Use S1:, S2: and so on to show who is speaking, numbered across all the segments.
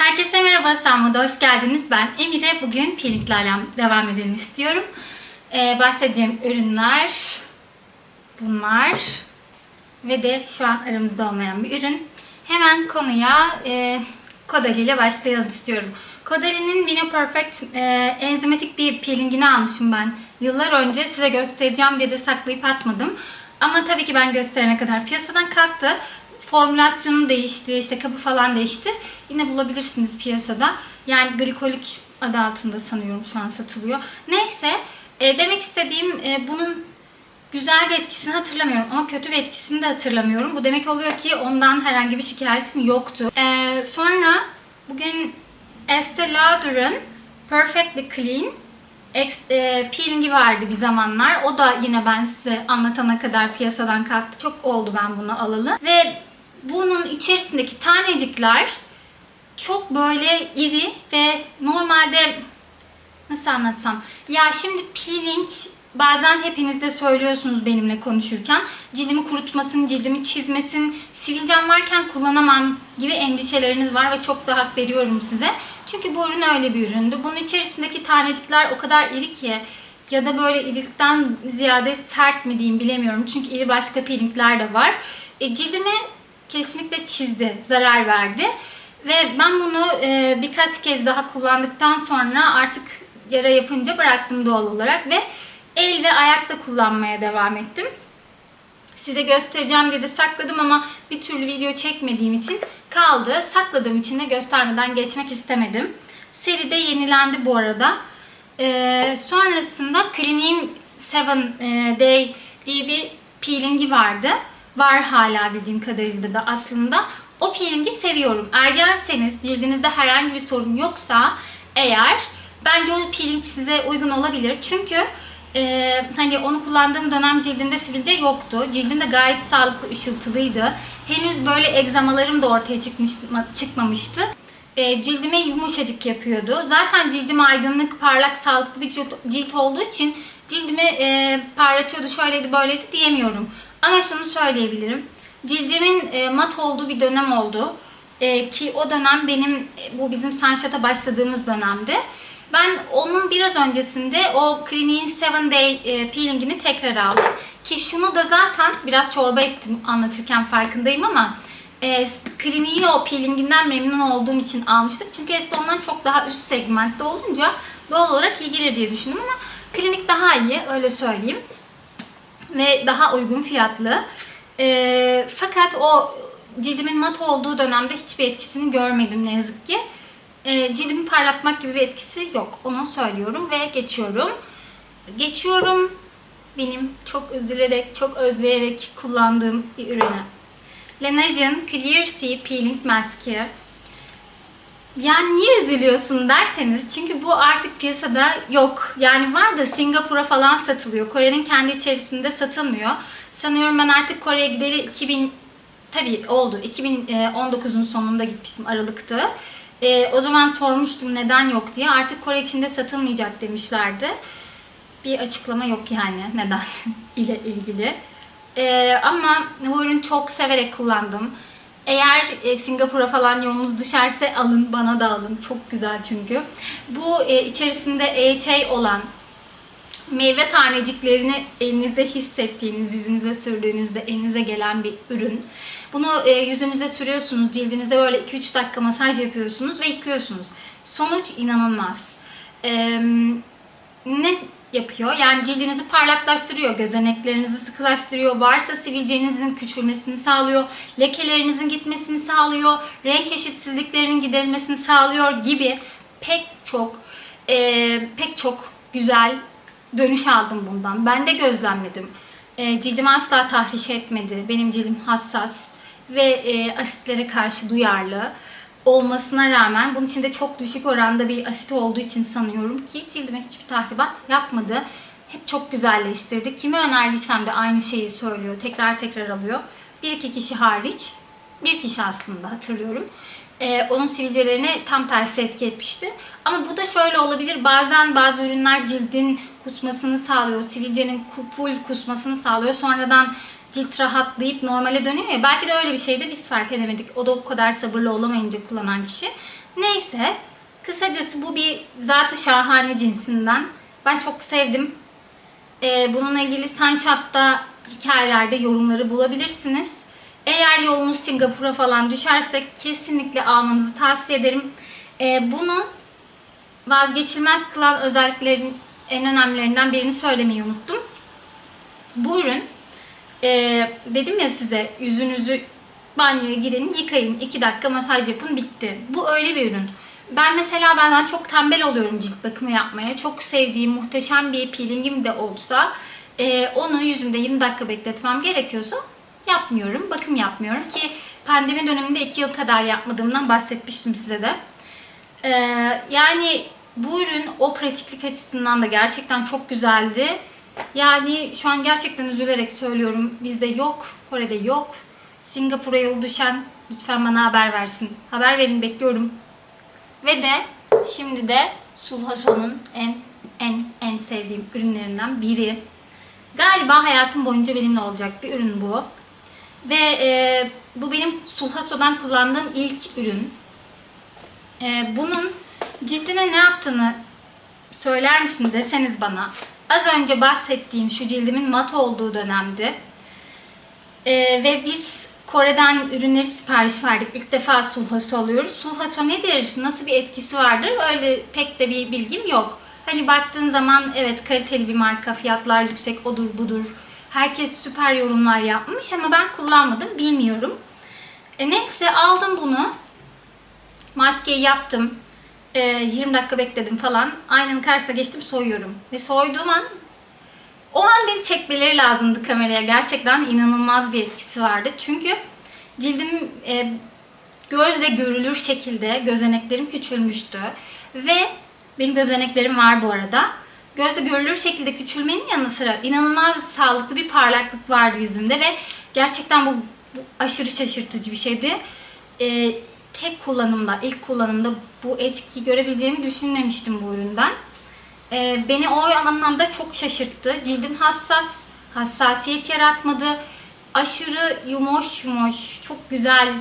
S1: Herkese merhaba, Sanma'da hoş geldiniz. Ben Emire. Bugün peelinglerle devam edelim istiyorum. Ee, bahsedeceğim ürünler bunlar ve de şu an aramızda olmayan bir ürün. Hemen konuya e, Kodali ile başlayalım istiyorum. Kodali'nin Vino Perfect e, enzimatik bir peelingini almışım ben yıllar önce. Size göstereceğim diye de saklayıp atmadım. Ama tabii ki ben gösterene kadar piyasadan kalktı formülasyonu değişti, işte kapı falan değişti. Yine bulabilirsiniz piyasada. Yani glikolik adı altında sanıyorum şu an satılıyor. Neyse, e, demek istediğim e, bunun güzel bir etkisini hatırlamıyorum ama kötü bir etkisini de hatırlamıyorum. Bu demek oluyor ki ondan herhangi bir şikayetim yoktu. E, sonra bugün Estee Lauder'ın Perfectly Clean e, peelingi vardı bir zamanlar. O da yine ben size anlatana kadar piyasadan kalktı. Çok oldu ben bunu alalı. Ve bunun içerisindeki tanecikler çok böyle iri ve normalde nasıl anlatsam ya şimdi peeling bazen hepiniz de söylüyorsunuz benimle konuşurken cildimi kurutmasın, cildimi çizmesin, sivilcem varken kullanamam gibi endişeleriniz var ve çok da hak veriyorum size. Çünkü bu ürün öyle bir üründü. Bunun içerisindeki tanecikler o kadar iri ki ya da böyle irilikten ziyade sert mi diyeyim bilemiyorum. Çünkü iri başka peelingler de var. E, cildime kesinlikle çizdi, zarar verdi. Ve ben bunu e, birkaç kez daha kullandıktan sonra artık yara yapınca bıraktım doğal olarak ve el ve ayakta kullanmaya devam ettim. Size göstereceğim diye de sakladım ama bir türlü video çekmediğim için kaldı. Sakladığım için de göstermeden geçmek istemedim. Seri de yenilendi bu arada. Ee, sonrasında Clinique'in 7 Day diye bir peelingi vardı. Var hala bildiğim kadarıyla da aslında. O peelingi seviyorum. Ergenseniz, cildinizde herhangi bir sorun yoksa eğer bence o peeling size uygun olabilir. Çünkü e, hani onu kullandığım dönem cildimde sivilce yoktu. Cildim de gayet sağlıklı, ışıltılıydı. Henüz böyle egzamalarım da ortaya çıkmış, çıkmamıştı. E, cildime yumuşacık yapıyordu. Zaten cildim aydınlık, parlak, sağlıklı bir cilt, cilt olduğu için cildimi e, parlatıyordu, şöyleydi, böyleydi diyemiyorum. Ama şunu söyleyebilirim. Cildimin e, mat olduğu bir dönem oldu. E, ki o dönem benim, e, bu bizim Sunshot'a başladığımız dönemde. Ben onun biraz öncesinde o Clinique'in 7 Day peelingini tekrar aldım. Ki şunu da zaten biraz çorba ettim anlatırken farkındayım ama e, Clinique'in o peelinginden memnun olduğum için almıştım. Çünkü Eston'dan çok daha üst segmentte olunca doğal olarak iyi gelir diye düşündüm ama Clinique daha iyi öyle söyleyeyim. Ve daha uygun fiyatlı. E, fakat o cildimin mat olduğu dönemde hiçbir etkisini görmedim ne yazık ki. E, cildimi parlatmak gibi bir etkisi yok. Onu söylüyorum ve geçiyorum. Geçiyorum benim çok üzülerek, çok özleyerek kullandığım bir ürüne. Laneige Clear Sea Peeling Mask'i. Yani niye üzülüyorsun derseniz çünkü bu artık piyasada yok. Yani var da Singapur'a falan satılıyor. Kore'nin kendi içerisinde satılmıyor. Sanıyorum ben artık Kore'ye gideri 2000 tabii oldu. 2019'un sonunda gitmiştim Aralık'ta. E, o zaman sormuştum neden yok diye. Artık Kore içinde satılmayacak demişlerdi. Bir açıklama yok yani neden ile ilgili. E, ama bu ürünü çok severek kullandım. Eğer e, Singapur'a falan yolunuz düşerse alın, bana da alın. Çok güzel çünkü. Bu e, içerisinde EHA olan meyve taneciklerini elinizde hissettiğiniz, yüzünüze sürdüğünüzde elinize gelen bir ürün. Bunu e, yüzünüze sürüyorsunuz, cildinizde böyle 2-3 dakika masaj yapıyorsunuz ve yıkıyorsunuz. Sonuç inanılmaz. Ne yapıyor? Yani cildinizi parlaklaştırıyor, gözeneklerinizi sıkılaştırıyor, varsa sivilcenizin küçülmesini sağlıyor, lekelerinizin gitmesini sağlıyor, renk eşitsizliklerinin giderilmesini sağlıyor gibi pek çok e, pek çok güzel dönüş aldım bundan. Ben de gözlemledim. E, cildimi asla tahriş etmedi. Benim cildim hassas ve e, asitlere karşı duyarlı olmasına rağmen bunun içinde çok düşük oranda bir asit olduğu için sanıyorum ki cildime hiçbir tahribat yapmadı. Hep çok güzelleştirdi. Kime önerdiysem de aynı şeyi söylüyor. Tekrar tekrar alıyor. Bir iki kişi hariç. Bir kişi aslında hatırlıyorum. Ee, onun sivilcelerine tam tersi etki etmişti. Ama bu da şöyle olabilir. Bazen bazı ürünler cildin kusmasını sağlıyor. Sivilcenin full kusmasını sağlıyor. Sonradan cilt rahatlayıp normale dönüyor ya. Belki de öyle bir şeyde biz fark edemedik. O da o kadar sabırlı olamayınca kullanan kişi. Neyse. Kısacası bu bir zatı şahane cinsinden. Ben çok sevdim. Ee, bununla ilgili Sunshot'ta hikayelerde yorumları bulabilirsiniz. Eğer yolunuz Singapur'a falan düşerse kesinlikle almanızı tavsiye ederim. Ee, bunu vazgeçilmez kılan özelliklerin en önemlilerinden birini söylemeyi unuttum. Bu ürün e, dedim ya size yüzünüzü banyoya girin, yıkayın, 2 dakika masaj yapın, bitti. Bu öyle bir ürün. Ben mesela bazen çok tembel oluyorum cilt bakımı yapmaya. Çok sevdiğim muhteşem bir peelingim de olsa e, onu yüzümde 20 dakika bekletmem gerekiyorsa yapmıyorum. Bakım yapmıyorum ki pandemi döneminde 2 yıl kadar yapmadığımdan bahsetmiştim size de. E, yani bu ürün o pratiklik açısından da gerçekten çok güzeldi. Yani şu an gerçekten üzülerek söylüyorum. Bizde yok, Kore'de yok. Singapur'a yol düşen lütfen bana haber versin. Haber verin bekliyorum. Ve de şimdi de Sulhaso'nun en en en sevdiğim ürünlerinden biri. Galiba hayatım boyunca benimle olacak bir ürün bu. Ve e, bu benim Sulhaso'dan kullandığım ilk ürün. E, bunun cildine ne yaptığını söyler misin deseniz bana. Az önce bahsettiğim şu cildimin mat olduğu dönemdi. E, ve biz Kore'den ürünleri sipariş verdik. İlk defa sulhaso alıyoruz. Sulhaso nedir? Nasıl bir etkisi vardır? Öyle pek de bir bilgim yok. Hani baktığın zaman evet kaliteli bir marka, fiyatlar yüksek, odur budur. Herkes süper yorumlar yapmış ama ben kullanmadım, bilmiyorum. E neyse aldım bunu. Maskeyi yaptım. E, 20 dakika bekledim falan. Aynanın karşısına geçtim soyuyorum. Ve soyduğum an o an beni çekmeleri lazımdı kameraya. Gerçekten inanılmaz bir etkisi vardı. Çünkü cildim e, gözle görülür şekilde gözeneklerim küçülmüştü. Ve benim gözeneklerim var bu arada. Gözle görülür şekilde küçülmenin yanı sıra inanılmaz sağlıklı bir parlaklık vardı yüzümde ve gerçekten bu, bu aşırı şaşırtıcı bir şeydi. E, tek kullanımda, ilk kullanımda bu etkiyi görebileceğimi düşünmemiştim bu üründen. Ee, beni o anlamda çok şaşırttı. Cildim hassas, hassasiyet yaratmadı. Aşırı yumuş yumuş, çok güzel.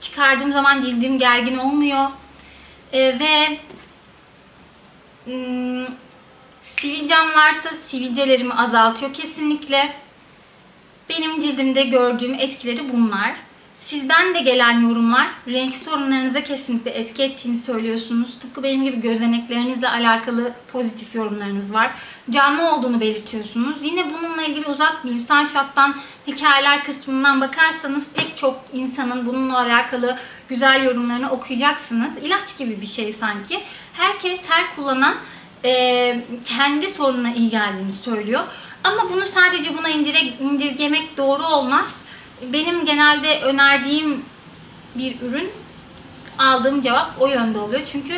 S1: Çıkardığım zaman cildim gergin olmuyor. Ee, ve hmm, sivilcem varsa sivilcelerimi azaltıyor kesinlikle. Benim cildimde gördüğüm etkileri bunlar. Sizden de gelen yorumlar renk sorunlarınıza kesinlikle etki ettiğini söylüyorsunuz. Tıpkı benim gibi gözeneklerinizle alakalı pozitif yorumlarınız var. Canlı olduğunu belirtiyorsunuz. Yine bununla ilgili uzatmayayım. Sunshot'tan hikayeler kısmından bakarsanız pek çok insanın bununla alakalı güzel yorumlarını okuyacaksınız. İlaç gibi bir şey sanki. Herkes her kullanan e, kendi sorununa iyi geldiğini söylüyor. Ama bunu sadece buna indirgemek doğru olmaz benim genelde önerdiğim bir ürün aldığım cevap o yönde oluyor. Çünkü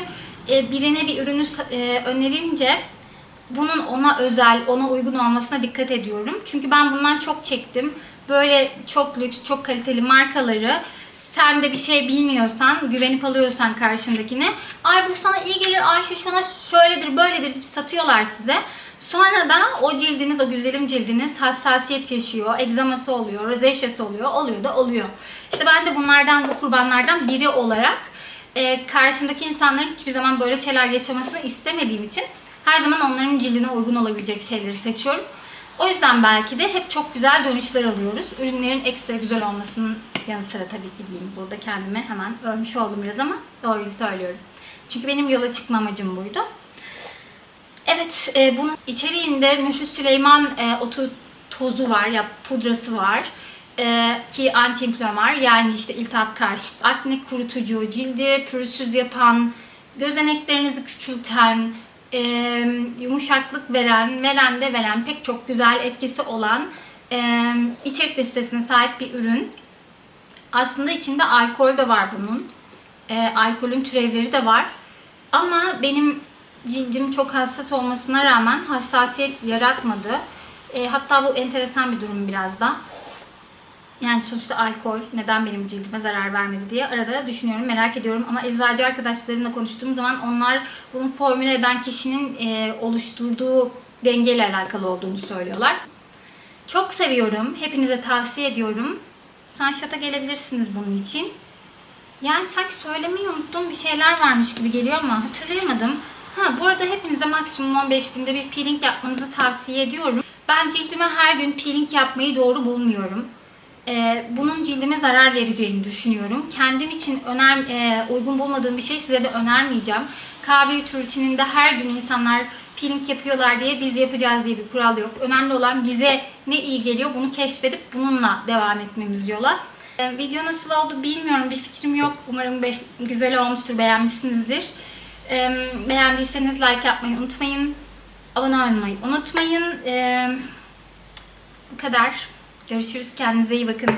S1: e, birine bir ürünü e, önerince bunun ona özel, ona uygun olmasına dikkat ediyorum. Çünkü ben bundan çok çektim. Böyle çok lüks, çok kaliteli markaları sen de bir şey bilmiyorsan, güvenip alıyorsan karşındakine ay bu sana iyi gelir, ay şu sana şöyledir, böyledir deyip satıyorlar size. Sonra da o cildiniz, o güzelim cildiniz hassasiyet yaşıyor, egzaması oluyor, rozeşyası oluyor, oluyor da oluyor. İşte ben de bunlardan, bu kurbanlardan biri olarak e, karşımdaki insanların hiçbir zaman böyle şeyler yaşamasını istemediğim için her zaman onların cildine uygun olabilecek şeyleri seçiyorum. O yüzden belki de hep çok güzel dönüşler alıyoruz. Ürünlerin ekstra güzel olmasının yanı sıra tabii ki diyeyim. Burada kendime hemen ölmüş oldum biraz ama doğruyu söylüyorum. Çünkü benim yola çıkma amacım buydu. Evet, e, bunun içeriğinde Mührü Süleyman e, otu tozu var ya pudrası var. E, ki anti-inflamar yani işte iltihap karşıtı, akne kurutucu, cildi pürüzsüz yapan, gözeneklerinizi küçülten, e, yumuşaklık veren, veren de veren pek çok güzel etkisi olan e, içerik listesine sahip bir ürün. Aslında içinde alkol de var bunun. E, alkolün türevleri de var. Ama benim cildim çok hassas olmasına rağmen hassasiyet yaratmadı. E, hatta bu enteresan bir durum biraz da. Yani sonuçta alkol neden benim cildime zarar vermedi diye arada düşünüyorum, merak ediyorum. Ama eczacı arkadaşlarımla konuştuğum zaman onlar bunu formüle eden kişinin e, oluşturduğu dengeyle alakalı olduğunu söylüyorlar. Çok seviyorum. Hepinize tavsiye ediyorum. Sunshot'a gelebilirsiniz bunun için. Yani sanki söylemeyi unuttuğum bir şeyler varmış gibi geliyor ama hatırlayamadım. Ha bu arada hepinize maksimum 15 günde bir peeling yapmanızı tavsiye ediyorum. Ben cildime her gün peeling yapmayı doğru bulmuyorum. Ee, bunun cildime zarar vereceğini düşünüyorum. Kendim için öner, e, uygun bulmadığım bir şey size de önermeyeceğim. Kahve rutininde her gün insanlar peeling yapıyorlar diye biz yapacağız diye bir kural yok. Önemli olan bize ne iyi geliyor bunu keşfedip bununla devam etmemiz yola. Ee, video nasıl oldu bilmiyorum bir fikrim yok. Umarım beş- güzel olmuştur beğenmişsinizdir. Ee, beğendiyseniz like yapmayı unutmayın. Abone olmayı unutmayın. Ee, bu kadar. Görüşürüz. Kendinize iyi bakın.